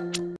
Thank